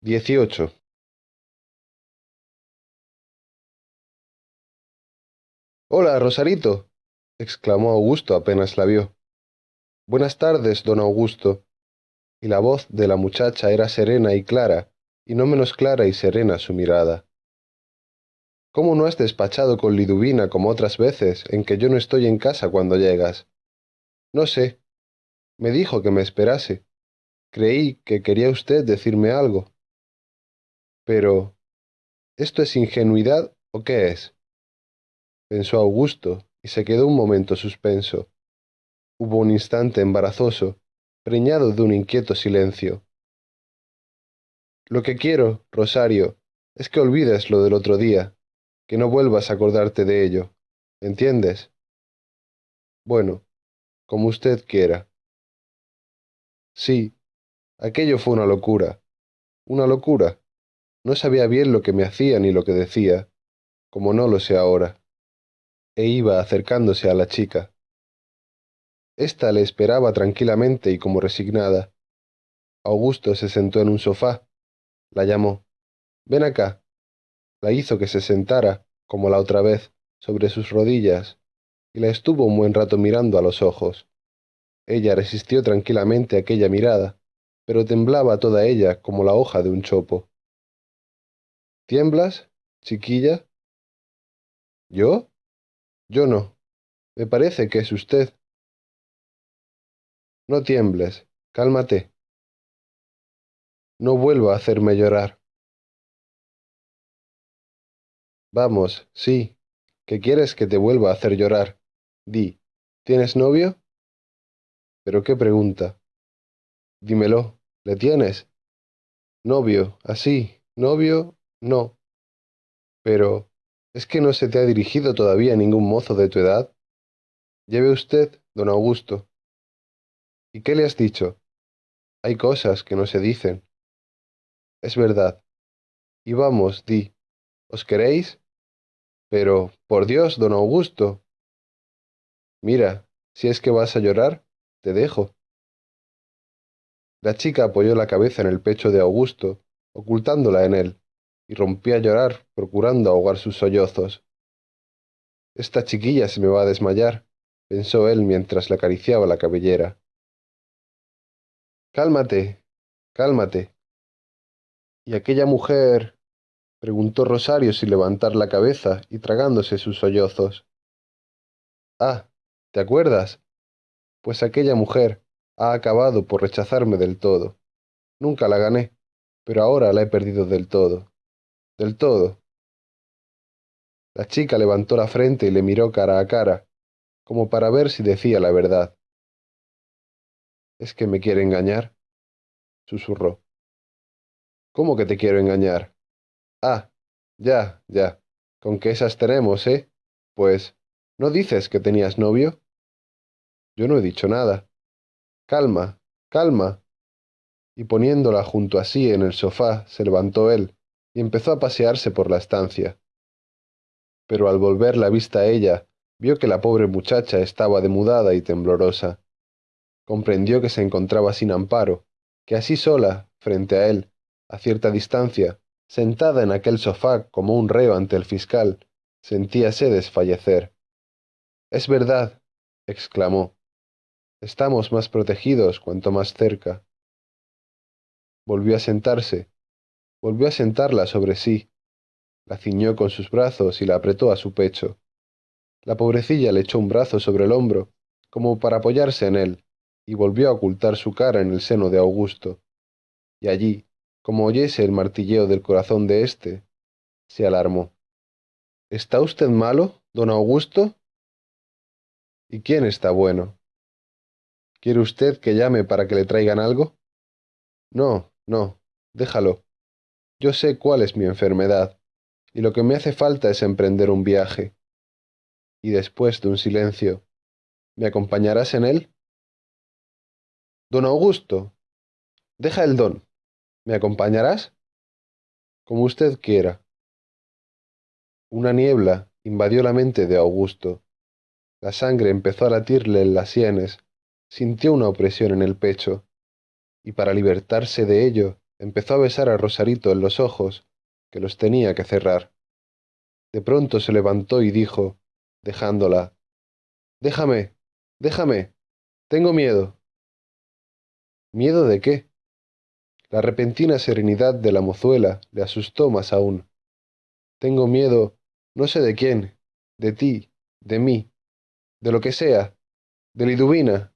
dieciocho. Hola rosarito exclamó augusto apenas la vio. Buenas tardes don augusto. Y la voz de la muchacha era serena y clara y no menos clara y serena su mirada. Cómo no has despachado con liduvina como otras veces en que yo no estoy en casa cuando llegas no sé. Me dijo que me esperase. Creí que quería usted decirme algo pero esto es ingenuidad o qué es pensó augusto y se quedó un momento suspenso. Hubo un instante embarazoso preñado de un inquieto silencio. Lo que quiero rosario es que olvides lo del otro día que no vuelvas a acordarte de ello. Entiendes bueno como usted quiera. Sí aquello fue una locura. Una locura no sabía bien lo que me hacía ni lo que decía como no lo sé ahora. E iba acercándose a la chica. Esta le esperaba tranquilamente y como resignada. Augusto se sentó en un sofá. La llamó. Ven acá la hizo que se sentara como la otra vez sobre sus rodillas y la estuvo un buen rato mirando a los ojos. Ella resistió tranquilamente aquella mirada pero temblaba toda ella como la hoja de un chopo tiemblas chiquilla yo yo no. Me parece que es usted. No tiembles cálmate. No vuelva a hacerme llorar. Vamos sí. Que quieres que te vuelva a hacer llorar di tienes novio pero qué pregunta. Dímelo le tienes novio así novio no. Pero es que no se te ha dirigido todavía ningún mozo de tu edad lleve usted don augusto. Y qué le has dicho hay cosas que no se dicen. Es verdad. Y vamos di. Os queréis pero por dios don augusto. Mira si es que vas a llorar te dejo. La chica apoyó la cabeza en el pecho de augusto ocultándola en él y rompía a llorar procurando ahogar sus sollozos. Esta chiquilla se me va a desmayar pensó él mientras le acariciaba la cabellera. Cálmate cálmate. Y aquella mujer preguntó rosario sin levantar la cabeza y tragándose sus sollozos. Ah te acuerdas pues aquella mujer ha acabado por rechazarme del todo. Nunca la gané pero ahora la he perdido del todo del todo. La chica levantó la frente y le miró cara a cara como para ver si decía la verdad. Es que me quiere engañar susurró. Cómo que te quiero engañar ah ya ya. Con que esas tenemos eh pues no dices que tenías novio yo no he dicho nada. Calma calma y poniéndola junto a sí en el sofá se levantó él y empezó a pasearse por la estancia. Pero al volver la vista a ella vio que la pobre muchacha estaba demudada y temblorosa. Comprendió que se encontraba sin amparo que así sola frente a él a cierta distancia sentada en aquel sofá como un reo ante el fiscal sentíase desfallecer. Es verdad exclamó. Estamos más protegidos cuanto más cerca volvió a sentarse volvió a sentarla sobre sí. La ciñó con sus brazos y la apretó a su pecho. La pobrecilla le echó un brazo sobre el hombro como para apoyarse en él y volvió a ocultar su cara en el seno de augusto. Y allí como oyese el martilleo del corazón de éste se alarmó. Está usted malo don augusto y quién está bueno quiere usted que llame para que le traigan algo no no déjalo yo sé cuál es mi enfermedad y lo que me hace falta es emprender un viaje. Y después de un silencio me acompañarás en él don augusto deja el don. Me acompañarás como usted quiera. Una niebla invadió la mente de augusto. La sangre empezó a latirle en las sienes. Sintió una opresión en el pecho. Y para libertarse de ello empezó a besar a Rosarito en los ojos, que los tenía que cerrar. De pronto se levantó y dijo, dejándola, Déjame, déjame, tengo miedo. ¿Miedo de qué? La repentina serenidad de la mozuela le asustó más aún. Tengo miedo, no sé de quién, de ti, de mí, de lo que sea, de Liduvina.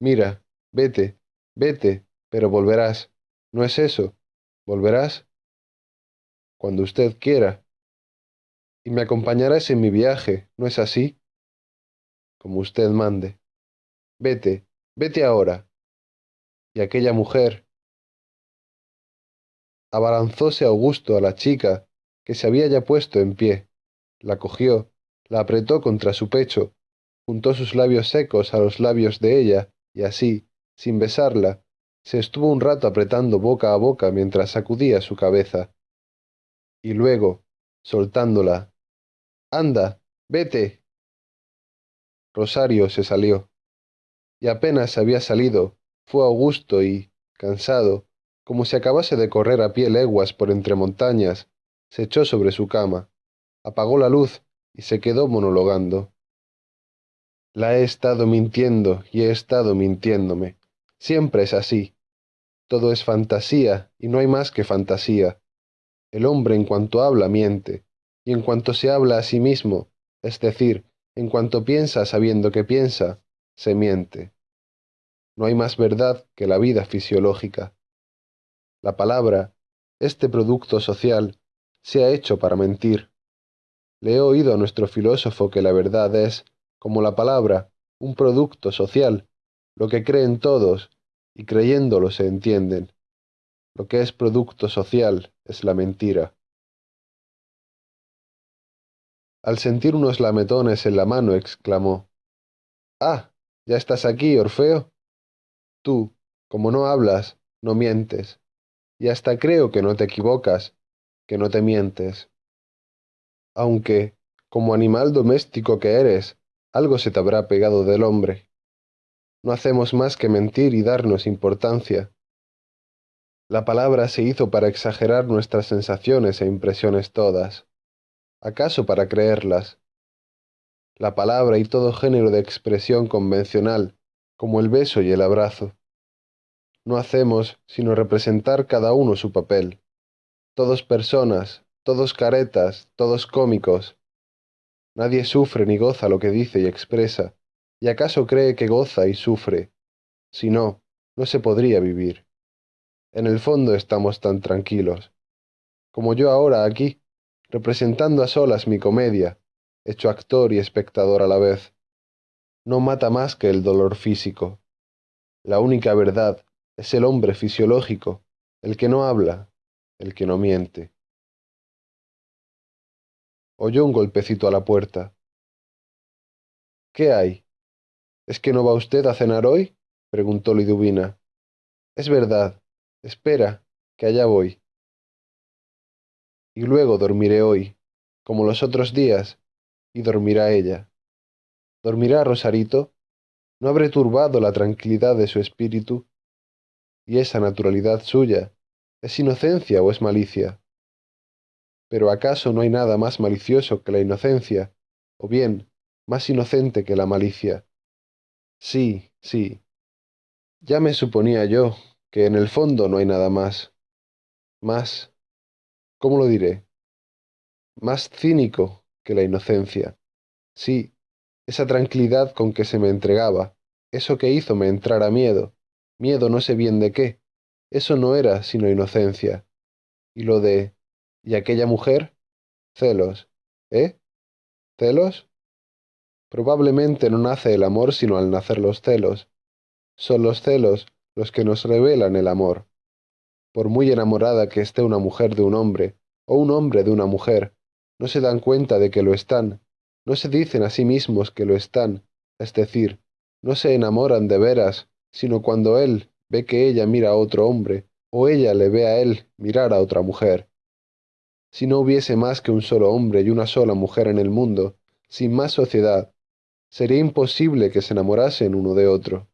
Mira, vete, vete, pero volverás. ¿No es eso? ¿Volverás? Cuando usted quiera. Y me acompañarás en mi viaje, ¿no es así? Como usted mande. Vete, vete ahora. Y aquella mujer. Abalanzóse Augusto a la chica, que se había ya puesto en pie, la cogió, la apretó contra su pecho, juntó sus labios secos a los labios de ella, y así, sin besarla, se estuvo un rato apretando boca a boca mientras sacudía su cabeza. Y luego, soltándola, Anda, vete. Rosario se salió. Y apenas había salido, fue Augusto y, cansado, como si acabase de correr a pie leguas por entre montañas, se echó sobre su cama, apagó la luz y se quedó monologando. La he estado mintiendo y he estado mintiéndome. Siempre es así. Todo es fantasía y no hay más que fantasía. El hombre en cuanto habla miente, y en cuanto se habla a sí mismo, es decir, en cuanto piensa sabiendo que piensa, se miente. No hay más verdad que la vida fisiológica. La palabra, este producto social, se ha hecho para mentir. Le he oído a nuestro filósofo que la verdad es, como la palabra, un producto social, lo que creen todos, y creyéndolo se entienden. Lo que es producto social es la mentira. Al sentir unos lametones en la mano, exclamó, Ah, ¿ya estás aquí, Orfeo? Tú, como no hablas, no mientes, y hasta creo que no te equivocas, que no te mientes. Aunque, como animal doméstico que eres, algo se te habrá pegado del hombre. No hacemos más que mentir y darnos importancia. La palabra se hizo para exagerar nuestras sensaciones e impresiones todas. ¿Acaso para creerlas? La palabra y todo género de expresión convencional, como el beso y el abrazo. No hacemos sino representar cada uno su papel. Todos personas, todos caretas, todos cómicos, Nadie sufre ni goza lo que dice y expresa, y acaso cree que goza y sufre. Si no, no se podría vivir. En el fondo estamos tan tranquilos. Como yo ahora aquí, representando a solas mi comedia, hecho actor y espectador a la vez. No mata más que el dolor físico. La única verdad es el hombre fisiológico, el que no habla, el que no miente oyó un golpecito a la puerta. ¿Qué hay? ¿Es que no va usted a cenar hoy? preguntó Liduvina. Es verdad. Espera, que allá voy. Y luego dormiré hoy, como los otros días, y dormirá ella. ¿Dormirá Rosarito? ¿No habré turbado la tranquilidad de su espíritu? ¿Y esa naturalidad suya? ¿Es inocencia o es malicia? Pero ¿acaso no hay nada más malicioso que la inocencia, o bien, más inocente que la malicia? Sí, sí. Ya me suponía yo que en el fondo no hay nada más. Más. ¿Cómo lo diré? Más cínico que la inocencia. Sí, esa tranquilidad con que se me entregaba, eso que hizo me entrara miedo, miedo no sé bien de qué, eso no era sino inocencia. Y lo de ¿Y aquella mujer? Celos. ¿Eh? ¿Celos? Probablemente no nace el amor sino al nacer los celos. Son los celos los que nos revelan el amor. Por muy enamorada que esté una mujer de un hombre, o un hombre de una mujer, no se dan cuenta de que lo están, no se dicen a sí mismos que lo están, es decir, no se enamoran de veras, sino cuando él ve que ella mira a otro hombre, o ella le ve a él mirar a otra mujer si no hubiese más que un solo hombre y una sola mujer en el mundo, sin más sociedad, sería imposible que se enamorasen uno de otro.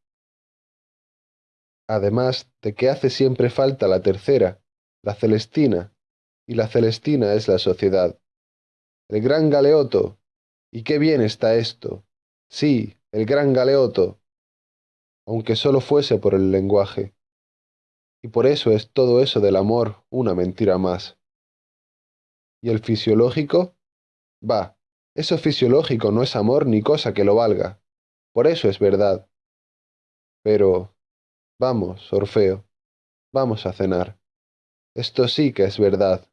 Además de que hace siempre falta la tercera, la celestina, y la celestina es la sociedad. El gran galeoto. ¿Y qué bien está esto? Sí, el gran galeoto. Aunque solo fuese por el lenguaje. Y por eso es todo eso del amor una mentira más. ¿Y el fisiológico? Va, eso fisiológico no es amor ni cosa que lo valga. Por eso es verdad. Pero, vamos, Orfeo, vamos a cenar. Esto sí que es verdad.